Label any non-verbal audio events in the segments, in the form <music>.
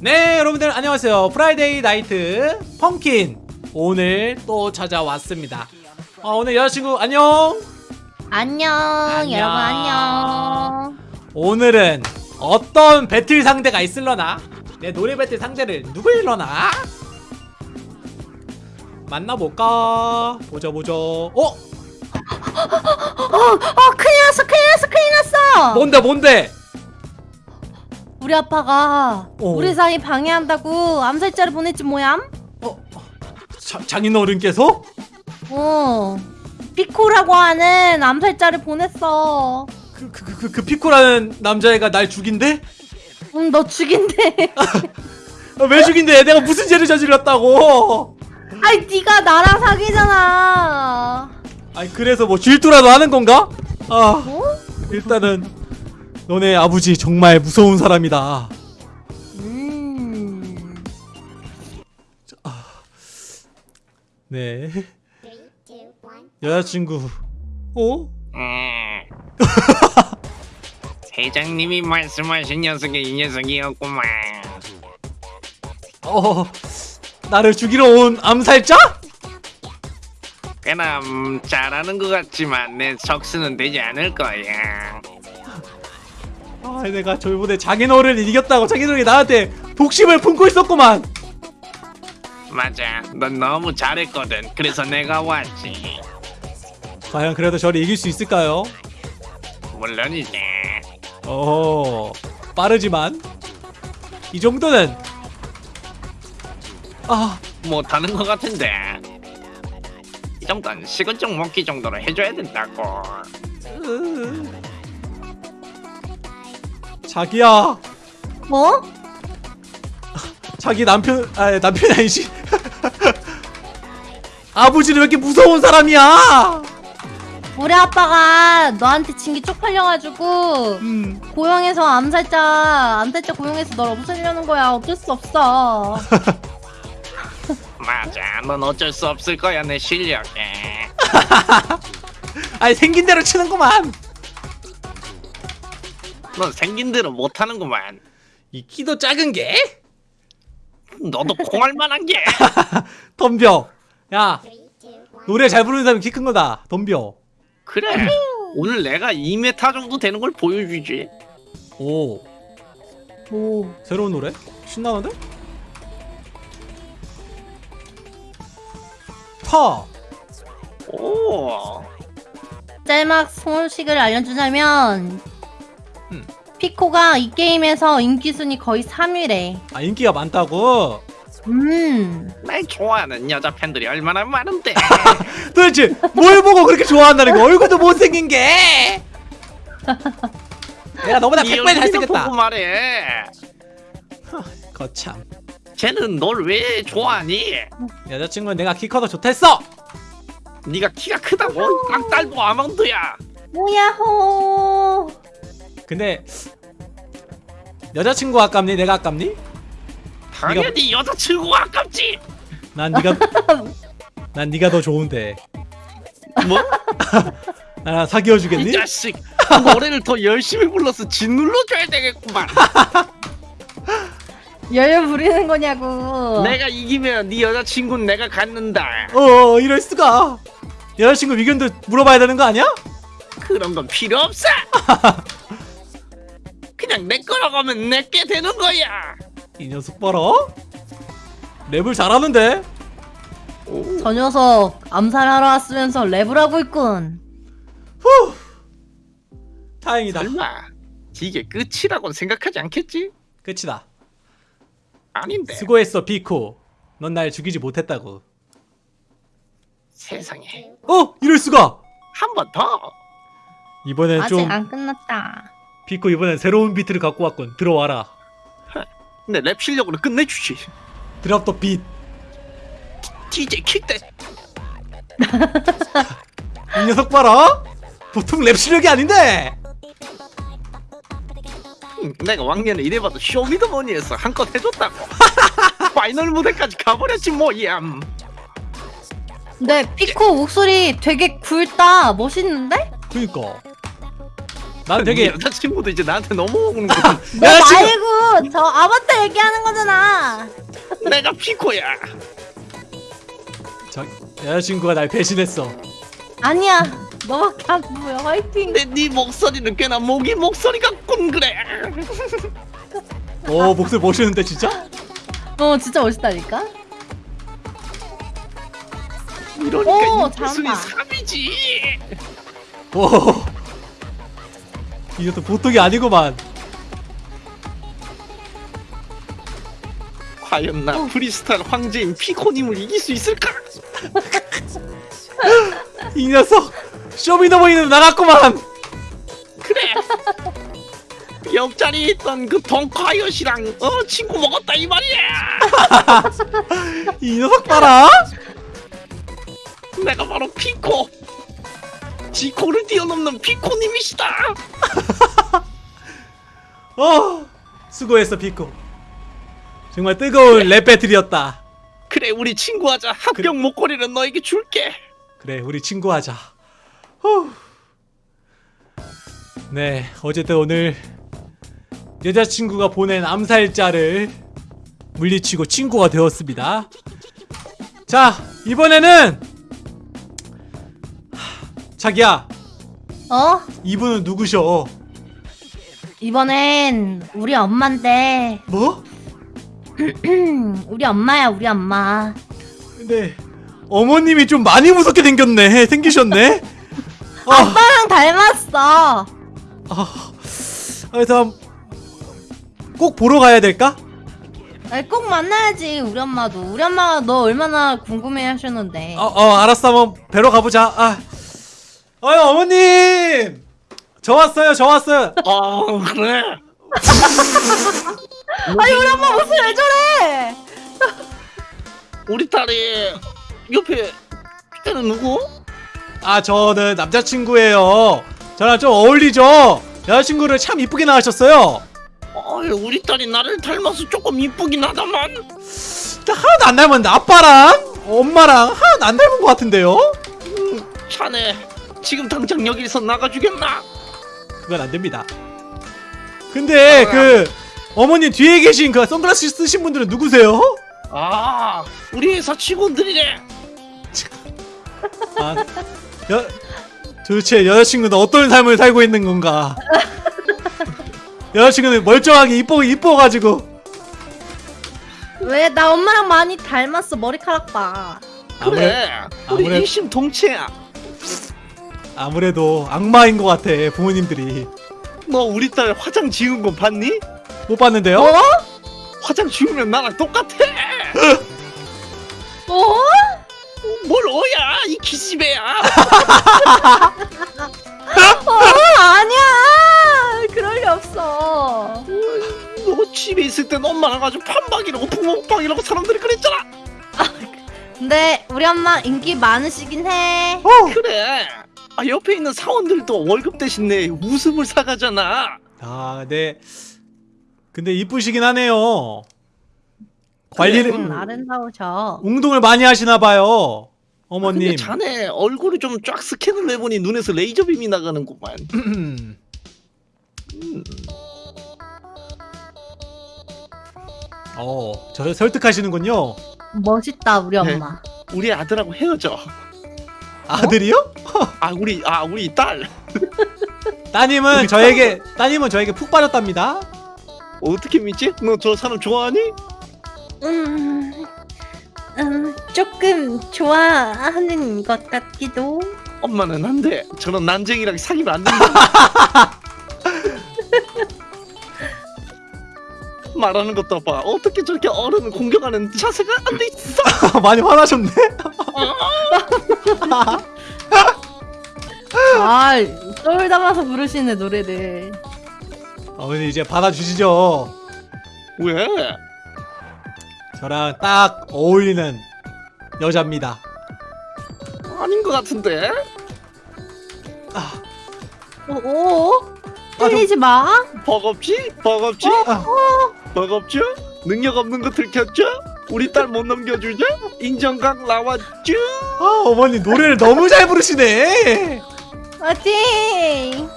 네 여러분들 안녕하세요. Friday Night Funkin'. 오늘 또 찾아왔습니다. 어, 오늘 여자친구 안녕! 안녕, 안녕. 여러분 안녕. 오늘은 어떤 배틀 상대가 있을려나? 내 노래 배틀 상대를 누구일려나? 만나볼까? 보자 보자 어? 어, 어, 큰일 났어, 큰일 났어, 큰일 났어. 뭔데 뭔데 우리 아빠가 어. 우리 사이 방해한다고 암살자를 보냈지 뭐얌? 어? 자, 장인어른께서? 어, 피코라고 하는 암살자를 보냈어. 그, 그, 그, 그 피코라는 남자애가 날 죽인대? 응, 너 죽인대. <laughs> 아, 왜 죽인대? 내가 무슨 죄를 저질렀다고? 아이, 네가 나랑 사귀잖아. 아니 그래서 뭐 질투라도 하는 건가? 아 어? 일단은 너네 아버지 정말 무서운 사람이다 음. 네 여자친구 어? 음. 회장님이 말씀하신 녀석이 이 녀석이었구만. 어 나를 죽이러 온 암살자? 그럼 잘하는 것 같지만 내 적수는 되지 않을 거야. 아 내가 저번에 장인어른을 이겼다고 장인어른이 나한테 독심을 품고 있었구만 맞아, 넌 너무 잘했거든. 그래서 내가 왔지. 과연 그래도 저를 이길 수 있을까요? 물론이지. 어 빠르지만 이 정도는 아 못하는 것 같은데. 이 정도는 식은 죽 먹기 정도로 해줘야 된다고. 으. 자기야. 뭐? 자기 남편 아 남편이 아니지. <laughs> 아버지는 왜 이렇게 무서운 사람이야? 우리 아빠가 너한테 진게 쪽팔려가지고 음. 고용해서 암살자 암살자 고용해서 널 없애려는 거야. 어쩔 수 없어. <laughs> 맞아, 넌 어쩔 수 없을 거야 내 실력에. <laughs> 아니 생긴 대로 치는구만 넌 생긴 대로 못하는구만. 이 키도 작은 게 너도 콩할 만한 게. <laughs> 덤벼 야 노래 잘 부르는 사람이 키 큰 거다 덤벼 그래. 오늘 내가 2m 정도 되는 걸 보여주지. 오 오 새로운 노래 신나는데 파 오. 짤막 소식을 알려주자면 음. 피코가 이 게임에서 인기 순위 거의 3위래. 아 인기가 많다고 음. 날 좋아하는 여자 팬들이 얼마나 많은데. <laughs> 도대체 뭘 보고 그렇게 좋아한다는 거 얼굴도 못생긴 게 <laughs> 내가 너보다 네 100배 얼굴이나 잘생겼다 보고 말해. 거참 쟤는 널 왜 좋아하니? 여자친구는 내가 키 커서 좋댔어 네가 키가 크다고? 깡딸보 아몬드야. 뭐야호. 근데 여자친구 아깝니 내가 아깝니? 당연히 여자친구가 아깝지. 난 네가 <laughs> 난 네가 더 좋은데 뭐? <laughs> 나랑 사귀어 주겠니? 이 자식. 노래를 더 열심히 불러서 짓눌러 줘야 되겠구만. <laughs> 열려 부리는 거냐고. 내가 이기면 네 여자친구는 내가 갖는다. 어 이럴 수가 여자친구 의견도 물어봐야 되는 거 아니야? 그런 건 필요 없어. 그냥 내 거라고 하면 내게 되는 거야. 이 녀석 봐라. 랩을 잘하는데? 저 녀석 암살하러 왔으면서 랩을 하고 있군. 후. 다행이다. 설마 이게 끝이라고 생각하지 않겠지? 끝이다. 아닌데. 수고했어 피코. 넌 날 죽이지 못했다고. 세상에. 어 이럴 수가. 한 번 더. 이번엔 아직 좀안 끝났다. 피코 이번엔 새로운 비트를 갖고 왔군 들어와라 내 랩 실력으로 끝내주지. drop the beat. DJ 킥대. 이 녀석 봐라 보통 랩 실력이 아닌데 응, 내가 왕년에 이래봐도 쇼미더머니에서 한껏 해줬다고. <laughs> final 무대까지 가버렸지 뭐야. 근데 피코 목소리 되게 굵다. 멋있는데? 그니까 난 되게 여자친구도 이제 나한테 넘어오는 거 <laughs> 너 여자친구 말고 저 아바타 얘기하는 거잖아. 내가 피코야 저 여자친구가 날 배신했어. 아니야. 너밖에 안 보여. 화이팅. 근데 네 목소리는 꽤나 모기 목소리 같군 그래 오 목소리 멋있는데 진짜? 어 진짜 멋있다니까. 이러니까 오, 이 잘한다. 3이지 오 이것도 보통이 아니구만. 과연 나 프리스타일 황제인 피코님을 이길 수 있을까? <laughs> 이 녀석 쇼미더머니는 나갔구만. 그래 옆자리에 있던 그 덩카이엇이랑 어 친구 먹었다 이 말이야 <laughs> 이 녀석 봐라. 내가 바로 피코 지코를 뛰어넘는 피코님이시다 <laughs> 어 수고했어 피코. 정말 뜨거운 랩 배틀이었다. 그래 우리 친구하자 합격 목걸이는 너에게 줄게 그래 우리 친구하자. 후. 네 어쨌든 오늘 여자친구가 보낸 암살자를 물리치고 친구가 되었습니다. 자 이번에는 하, 자기야 어? 이분은 누구셔? 이번엔 우리 엄마인데 뭐? <clears throat> 우리 엄마야 우리 엄마. 근데 어머님이 좀 많이 무섭게 생겼네 생기셨네. 아, <laughs> 아빠랑 닮았어. 아, 그래서 꼭 보러 가야 될까? 아니, 꼭 만나야지 우리 엄마도. 우리 엄마가 너 얼마나 궁금해 하셨는데. 어, 어 알았어 한번 뵈러 가보자 아 어이 어머님! 저 왔어요 저 왔어요. 어 그래? <laughs> 아니 우리 엄마 무슨 왜 저래? <laughs> 우리 딸이 옆에 걔는 누구? 아 저는 남자친구예요. 저랑 좀 어울리죠? 여자친구를 참 이쁘게 낳으셨어요. 어 우리 딸이 나를 닮아서 조금 이쁘긴 하다만. 하나도 안 닮았는데 아빠랑 엄마랑 하나도 안 닮은 것 같은데요? 자네 지금 당장 여기서 나가주겠나? 그건 안 됩니다 근데 그 어머님 뒤에 계신 그 선글라스 쓰신 분들은 누구세요? 아 우리 회사 직원들이래 아, 여, 도대체 여자친구는 어떤 삶을 살고 있는 건가? 여자친구는 멀쩡하게 이뻐 이뻐가지고 왜 나 엄마랑 많이 닮았어 머리카락 봐. 그래 우리 아무래- 일심동체야 아무래도 악마인 것 같아 부모님들이 너 우리 딸 화장 지운 거 봤니? 못 봤는데요? 어? 화장 지우면 나랑 똑같아 어? 뭘 어야 이 기집애야 어 아니야. 그럴 리 없어. 너 집에 있을 땐 엄마랑 아주 판박이라고 부먹방이라고 사람들이 그랬잖아 근데 우리 엄마 인기 많으시긴 해. 그래 아 옆에 있는 사원들도 월급 대신 내 웃음을 사가잖아 아, 네. 근데 이쁘시긴 하네요. 관리를 응, 아름다우셔. 운동을 많이 하시나 봐요. 근데 어머님. 자네 얼굴이 좀쫙 스캔을 해보니 눈에서 레이저 빔이 나가는구만 음. <clears throat> 어, 저를 설득하시는군요. 멋있다 우리 네. 엄마. 우리 아들하고 헤어져 아들이요? <laughs> 아 우리 아 우리 딸 <laughs> 따님은 저에게 따님은 저에게 푹 빠졌답니다. 어떻게 믿지? 너 저 사람 좋아하니? 음, 음 조금 좋아하는 것 같기도. 엄마는 안 돼 저런 난쟁이랑 사귀면 안 된다 <laughs> 말하는 것도 봐 어떻게 저렇게 어른을 공격하는 자세가 안 돼 있어 많이 화나셨네. 아, 똘 담아서 부르시네 노래를. 어머니 이제 받아주시죠. 왜? 저랑 딱 어울리는 여자입니다. 아닌 것 같은데 오, 오, 아, 좀- 틀리지 마. 버겁지? 버겁지? 아, 버겁죠? 능력 없는 거 들켰죠? 우리 딸 못 넘겨주죠? 인정각 나왔죠? 아, 어머니 노래를 너무 잘 부르시네. 화이팅!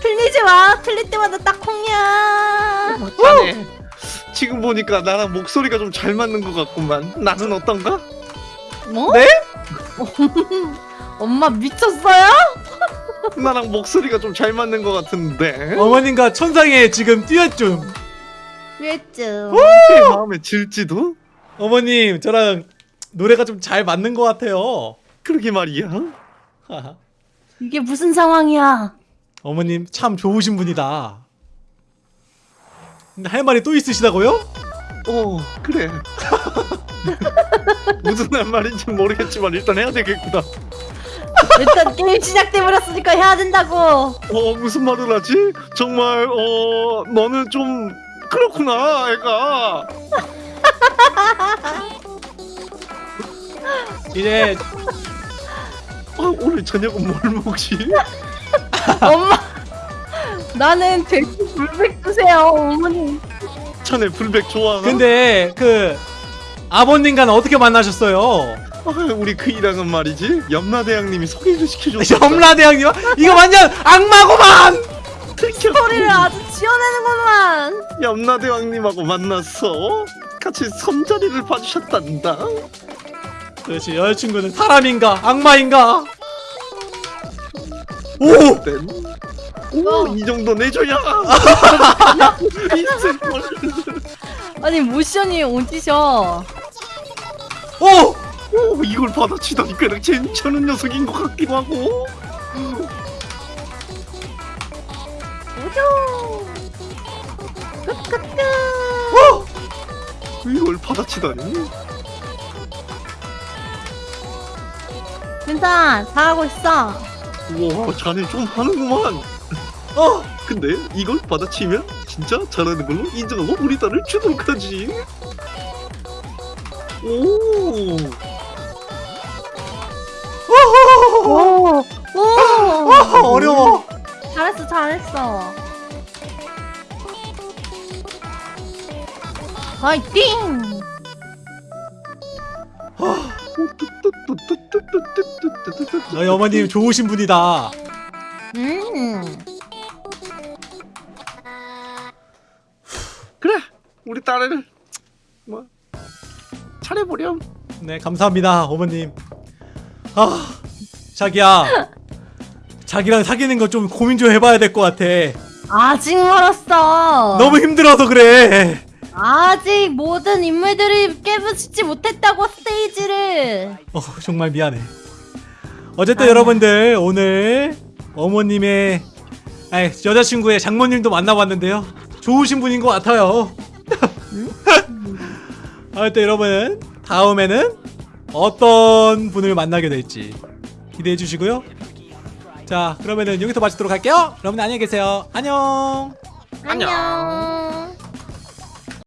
틀리지 마. 틀릴 때마다 딱 콩이야. 자네 지금 보니까 나랑 목소리가 좀 잘 맞는 것 같구만 나는 어떤가? 뭐? 네? <laughs> 엄마 미쳤어요? <laughs> 나랑 목소리가 좀 잘 맞는 것 같은데 어머님과 천상에 지금 뛰었죠. 왜죠? 내 마음에 질지도? 어머님 저랑 노래가 좀 잘 맞는 것 같아요. 그러게 말이야. 이게 무슨 상황이야? 어머님 참 좋으신 분이다. 근데 할 말이 또 있으시다고요? 어 그래 <laughs> 무슨 할 말인지 모르겠지만 일단 해야 되겠구나 일단 게임 시작돼 버렸으니까 해야 된다고. 어 무슨 말을 하지? 정말 어 너는 좀 그렇구나 애가 이제 아, 오늘 저녁은 뭘 먹지? <laughs> 엄마. 나는 돼지 불백 주세요, 어머니. 자네 불백 좋아하나? 근데 그 아버님과는 어떻게 만나셨어요? 아, 우리 그이랑은 말이지 염라대왕님이 소개를 시켜줬어 <laughs> 염라대왕님 이거 완전 악마구만. 소리를 아주 지어내는구만. 염라대왕님하고 만났어 같이 선자리를 봐주셨단다 그렇지 여자친구는 사람인가 악마인가? 오 오, 이 정도 내줘야 아니 모션이 오지셔. 오! 오, 이걸 받아치다니 꽤나 괜찮은 녀석인 것 같기도 하고 오죠. 끝끝끝. 이걸 받아치다니 괜찮아, 잘하고 있어. 와 자네 좀 하는구만 어! <laughs> 근데 이걸 받아치면 진짜 잘하는 걸로 인정하고 우리 딸을 주도록 하지 오 오, 오. 아, 어려워. 잘했어, 잘했어. 화이팅! 너희 어머님 좋으신 분이다. 음. 그래 우리 딸을 뭐 차려보렴 네 감사합니다 어머님. 아 자기야 자기랑 사귀는 거 좀 고민 좀 해봐야 될 것 같아. 아직 멀었어. 너무 힘들어서 그래. 아직 모든 인물들이 깨부수지 못했다고 스테이지를. 어 정말 미안해. 어쨌든. 여러분들 오늘 어머님의 아니 여자친구의 장모님도 만나봤는데요. 좋으신 분인 것 같아요. <laughs> 어쨌든 여러분 다음에는 어떤 분을 만나게 될지 기대해 주시고요. 자 그러면은 여기서 마치도록 할게요. 여러분 안녕히 계세요. 안녕. 안녕.